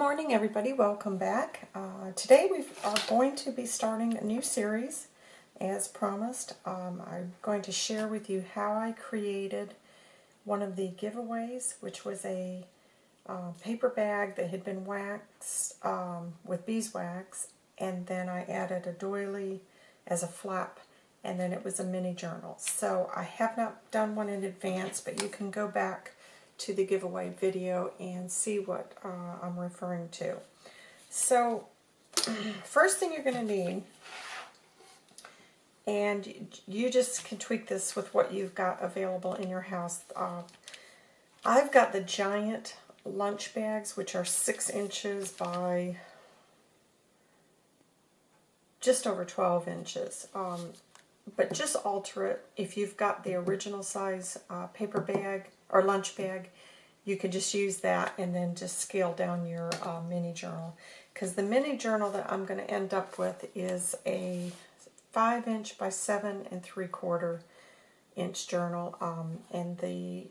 morning, everybody. Welcome back. Uh, today we are going to be starting a new series, as promised. Um, I'm going to share with you how I created one of the giveaways, which was a uh, paper bag that had been waxed um, with beeswax, and then I added a doily as a flap, and then it was a mini journal. So I have not done one in advance, but you can go back to the giveaway video and see what uh, I'm referring to. So, first thing you're going to need, and you just can tweak this with what you've got available in your house. Uh, I've got the giant lunch bags, which are six inches by just over 12 inches. Um, but just alter it. If you've got the original size uh, paper bag, or lunch bag, you can just use that and then just scale down your uh, mini journal. Because the mini journal that I'm going to end up with is a 5 inch by 7 and 3 quarter inch journal. Um, and the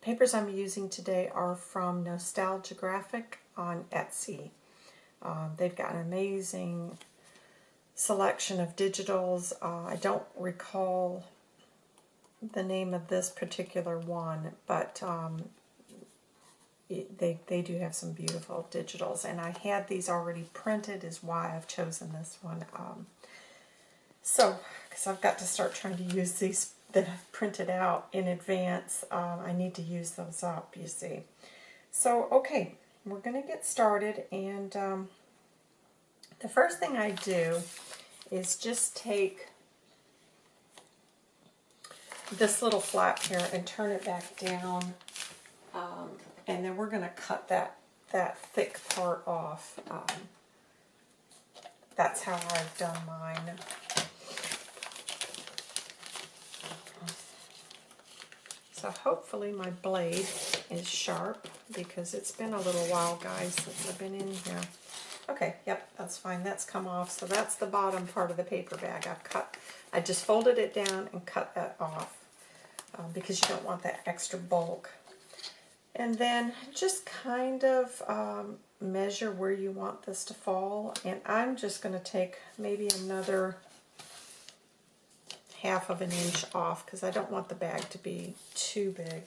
papers I'm using today are from Nostalgia Graphic on Etsy. Uh, they've got an amazing selection of digitals. Uh, I don't recall the name of this particular one, but um, they, they do have some beautiful digitals. And I had these already printed is why I've chosen this one. Um, so, because I've got to start trying to use these that I've printed out in advance, um, I need to use those up, you see. So, okay, we're going to get started. And um, the first thing I do is just take this little flap here and turn it back down. Um, and then we're going to cut that, that thick part off. Um, that's how I've done mine. So hopefully my blade is sharp because it's been a little while, guys, since I've been in here. Okay, yep, that's fine. That's come off. So that's the bottom part of the paper bag. I've cut, I just folded it down and cut that off um, because you don't want that extra bulk. And then just kind of um, measure where you want this to fall. And I'm just going to take maybe another half of an inch off because I don't want the bag to be too big.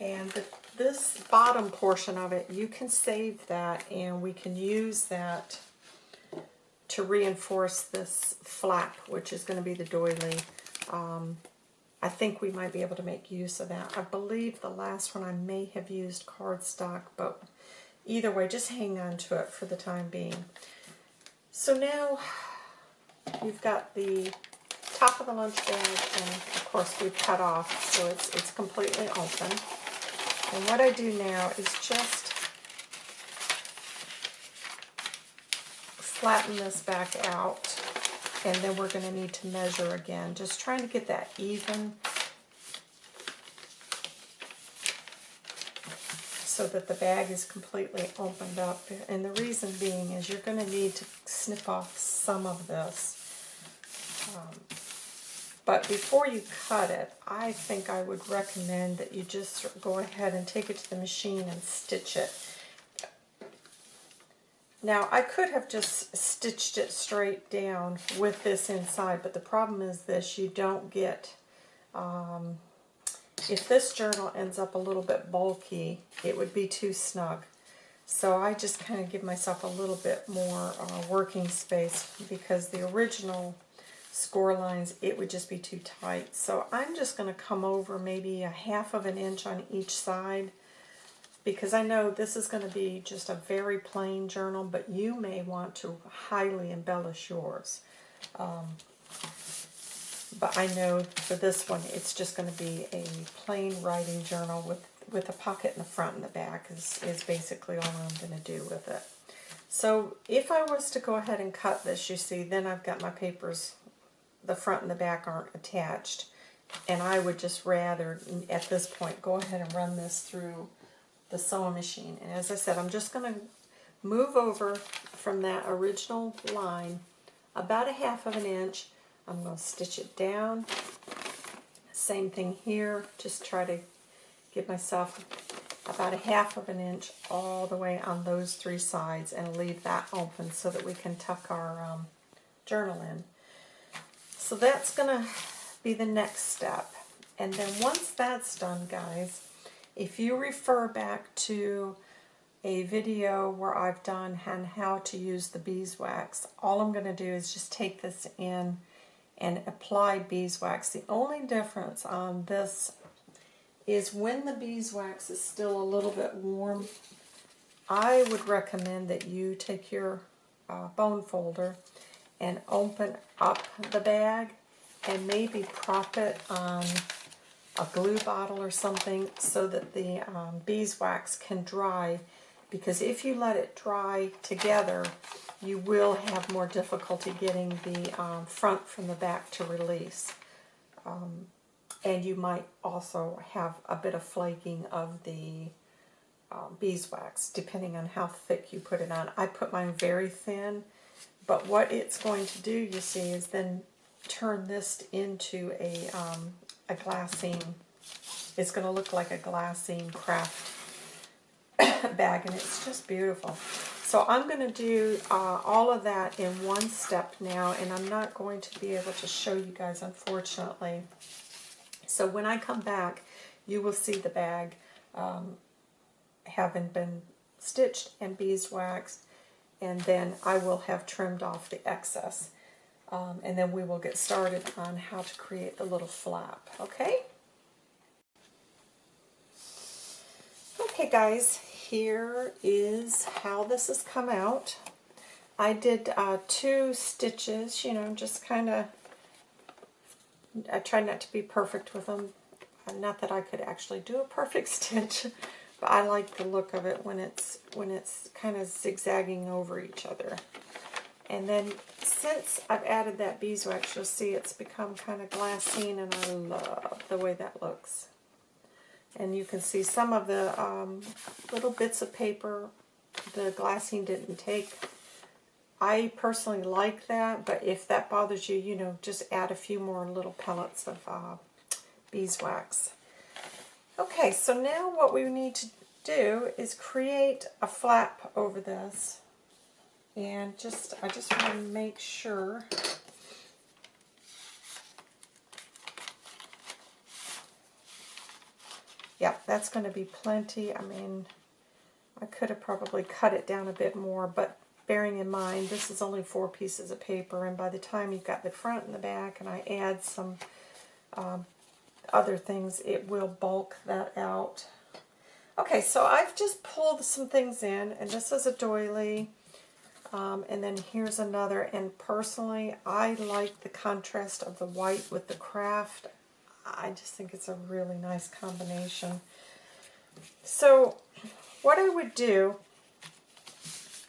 And the, this bottom portion of it, you can save that and we can use that to reinforce this flap, which is going to be the doily. Um, I think we might be able to make use of that. I believe the last one I may have used cardstock, but either way, just hang on to it for the time being. So now you've got the top of the lunch bag, and of course we've cut off, so it's, it's completely open. And what I do now is just flatten this back out and then we're going to need to measure again just trying to get that even so that the bag is completely opened up. And the reason being is you're going to need to snip off some of this um, but before you cut it I think I would recommend that you just go ahead and take it to the machine and stitch it now, I could have just stitched it straight down with this inside, but the problem is this, you don't get, um, if this journal ends up a little bit bulky, it would be too snug. So I just kind of give myself a little bit more uh, working space because the original score lines, it would just be too tight. So I'm just going to come over maybe a half of an inch on each side because I know this is going to be just a very plain journal, but you may want to highly embellish yours. Um, but I know for this one, it's just going to be a plain writing journal with, with a pocket in the front and the back is, is basically all I'm going to do with it. So if I was to go ahead and cut this, you see, then I've got my papers, the front and the back aren't attached. And I would just rather, at this point, go ahead and run this through the sewing machine. And as I said, I'm just going to move over from that original line about a half of an inch. I'm going to stitch it down. Same thing here. Just try to give myself about a half of an inch all the way on those three sides and leave that open so that we can tuck our um, journal in. So that's going to be the next step. And then once that's done, guys, if you refer back to a video where I've done on how to use the beeswax, all I'm going to do is just take this in and apply beeswax. The only difference on this is when the beeswax is still a little bit warm, I would recommend that you take your uh, bone folder and open up the bag and maybe prop it on a glue bottle or something so that the um, beeswax can dry because if you let it dry together you will have more difficulty getting the um, front from the back to release. Um, and you might also have a bit of flaking of the um, beeswax, depending on how thick you put it on. I put mine very thin, but what it's going to do, you see, is then turn this into a, um, a glassine. It's going to look like a glassine craft bag, and it's just beautiful. So I'm going to do uh, all of that in one step now, and I'm not going to be able to show you guys, unfortunately. So when I come back, you will see the bag um, having been stitched and beeswaxed, and then I will have trimmed off the excess. Um, and then we will get started on how to create the little flap, okay? Okay guys, here is how this has come out. I did uh, two stitches, you know, just kind of, I tried not to be perfect with them. Not that I could actually do a perfect stitch, but I like the look of it when it's when it's kind of zigzagging over each other. And then since I've added that beeswax, you'll see it's become kind of glassine, and I love the way that looks. And you can see some of the um, little bits of paper the glassine didn't take. I personally like that, but if that bothers you, you know, just add a few more little pellets of uh, beeswax. Okay, so now what we need to do is create a flap over this. And just, I just want to make sure yeah, that's going to be plenty. I mean, I could have probably cut it down a bit more, but bearing in mind this is only four pieces of paper, and by the time you've got the front and the back, and I add some um, other things, it will bulk that out. Okay, so I've just pulled some things in, and this is a doily, um, and then here's another, and personally, I like the contrast of the white with the craft. I just think it's a really nice combination. So what I would do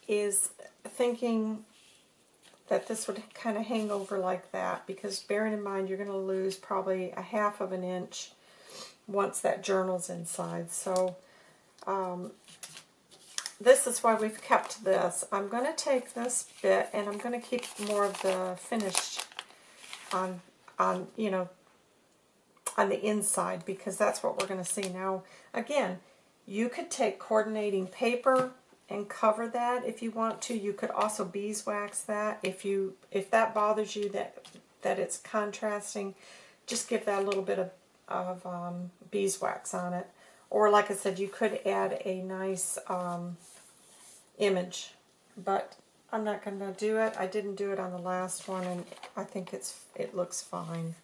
is thinking that this would kind of hang over like that because bearing in mind you're going to lose probably a half of an inch once that journal's inside. So um, this is why we've kept this. I'm going to take this bit and I'm going to keep more of the finish on, on you know, on the inside because that's what we're going to see. Now, again, you could take coordinating paper and cover that if you want to. You could also beeswax that. If you if that bothers you that that it's contrasting, just give that a little bit of, of um, beeswax on it. Or like I said, you could add a nice um, image, but I'm not going to do it. I didn't do it on the last one, and I think it's it looks fine.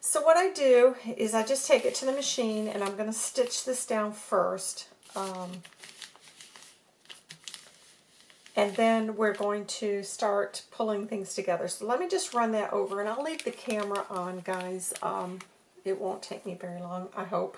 So what I do is I just take it to the machine and I'm going to stitch this down first. Um, and then we're going to start pulling things together. So let me just run that over and I'll leave the camera on, guys. Um, it won't take me very long, I hope.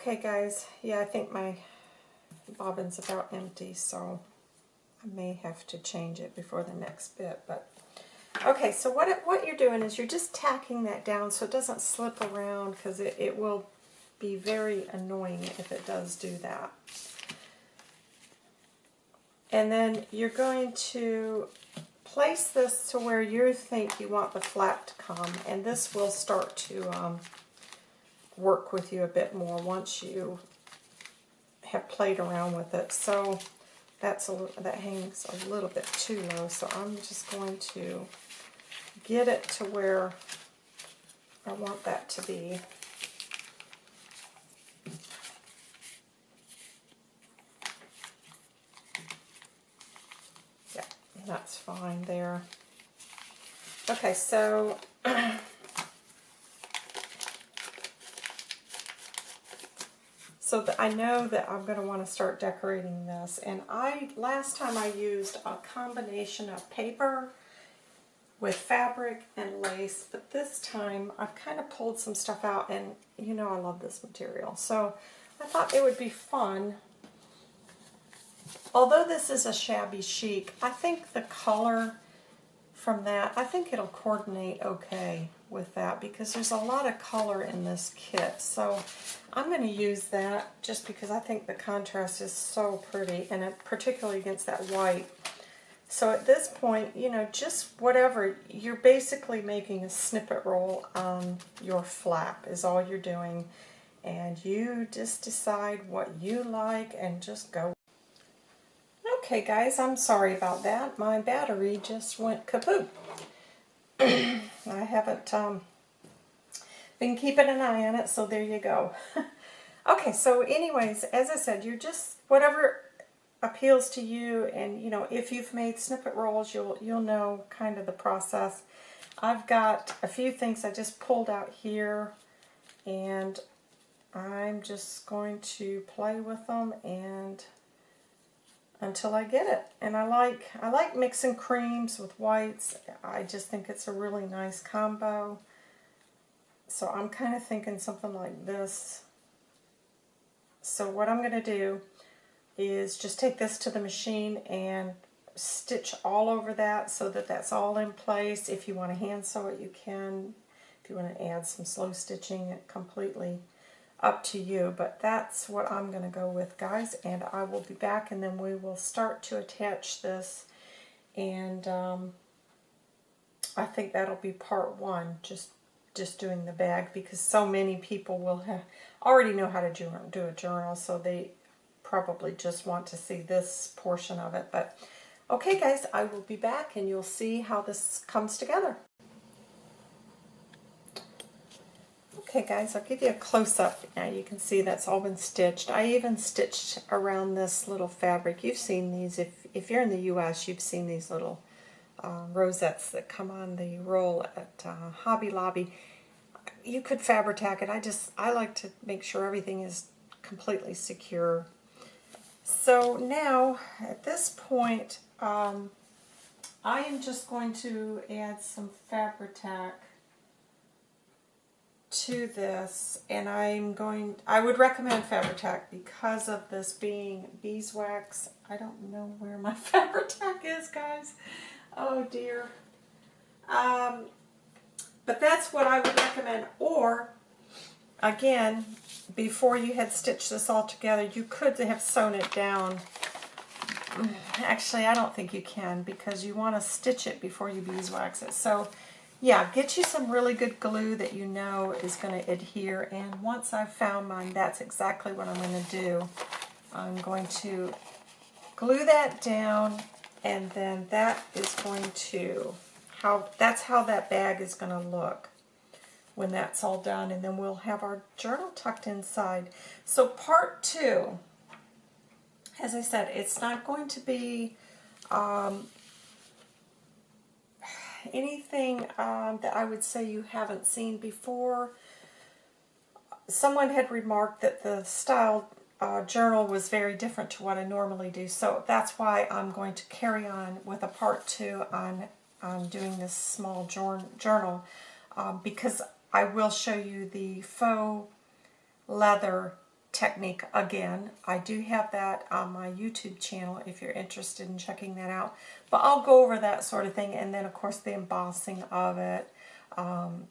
Okay, guys. Yeah, I think my bobbin's about empty, so I may have to change it before the next bit. But okay, so what it, what you're doing is you're just tacking that down so it doesn't slip around because it, it will be very annoying if it does do that. And then you're going to place this to where you think you want the flap to come, and this will start to um, work with you a bit more once you have played around with it. So that's a, that hangs a little bit too low, so I'm just going to get it to where I want that to be. Yeah, that's fine there. Okay, so So I know that I'm going to want to start decorating this. And I last time I used a combination of paper with fabric and lace. But this time I've kind of pulled some stuff out and you know I love this material. So I thought it would be fun. Although this is a shabby chic, I think the color from that, I think it'll coordinate okay with that because there's a lot of color in this kit. So I'm going to use that just because I think the contrast is so pretty and it, particularly against that white. So at this point, you know, just whatever, you're basically making a snippet roll on your flap is all you're doing. And you just decide what you like and just go. Okay guys, I'm sorry about that. My battery just went kaput. I haven't um, been keeping an eye on it, so there you go. okay, so anyways, as I said, you're just, whatever appeals to you, and you know, if you've made snippet rolls, you'll, you'll know kind of the process. I've got a few things I just pulled out here, and I'm just going to play with them and until I get it. And I like I like mixing creams with whites. I just think it's a really nice combo. So I'm kind of thinking something like this. So what I'm going to do is just take this to the machine and stitch all over that so that that's all in place. If you want to hand sew it, you can. If you want to add some slow stitching, it completely up to you, but that's what I'm going to go with, guys, and I will be back, and then we will start to attach this, and um, I think that'll be part one, just just doing the bag, because so many people will have already know how to do, do a journal, so they probably just want to see this portion of it, but okay, guys, I will be back, and you'll see how this comes together. Okay guys, I'll give you a close-up. Now you can see that's all been stitched. I even stitched around this little fabric. You've seen these. If, if you're in the U.S., you've seen these little uh, rosettes that come on the roll at uh, Hobby Lobby. You could Fabri-Tac it. I just, I like to make sure everything is completely secure. So now, at this point, um, I am just going to add some Fabri-Tac to this and I'm going, I would recommend Fabri-Tac because of this being beeswax. I don't know where my Fabri-Tac is, guys. Oh dear. Um, but that's what I would recommend. Or, again, before you had stitched this all together, you could have sewn it down. Actually, I don't think you can because you want to stitch it before you beeswax it. So, yeah, get you some really good glue that you know is going to adhere. And once I've found mine, that's exactly what I'm going to do. I'm going to glue that down, and then that is going to, how that's how that bag is going to look when that's all done. And then we'll have our journal tucked inside. So part two, as I said, it's not going to be um, anything um, that I would say you haven't seen before. Someone had remarked that the style uh, journal was very different to what I normally do, so that's why I'm going to carry on with a part two on, on doing this small journal, um, because I will show you the faux leather technique again. I do have that on my YouTube channel if you're interested in checking that out. But I'll go over that sort of thing and then of course the embossing of it. Um,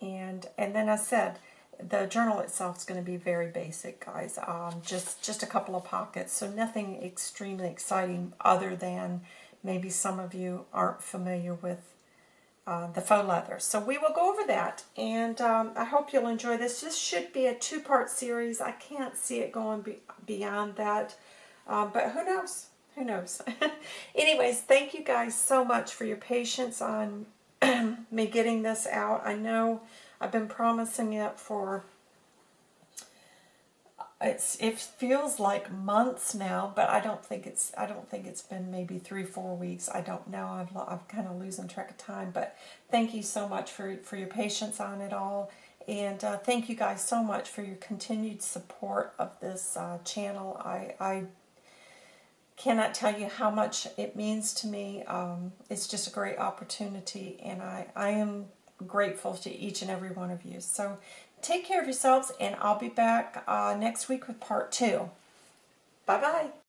and and then I said the journal itself is going to be very basic guys. Um, just just a couple of pockets. So nothing extremely exciting other than maybe some of you aren't familiar with uh, the faux leather. So we will go over that, and um, I hope you'll enjoy this. This should be a two-part series. I can't see it going be beyond that, um, but who knows? Who knows? Anyways, thank you guys so much for your patience on me getting this out. I know I've been promising it for it's it feels like months now, but I don't think it's I don't think it's been maybe three four weeks. I don't know. I've I'm kind of losing track of time. But thank you so much for for your patience on it all, and uh, thank you guys so much for your continued support of this uh, channel. I I cannot tell you how much it means to me. Um, it's just a great opportunity, and I I am grateful to each and every one of you. So take care of yourselves, and I'll be back uh, next week with part two. Bye-bye.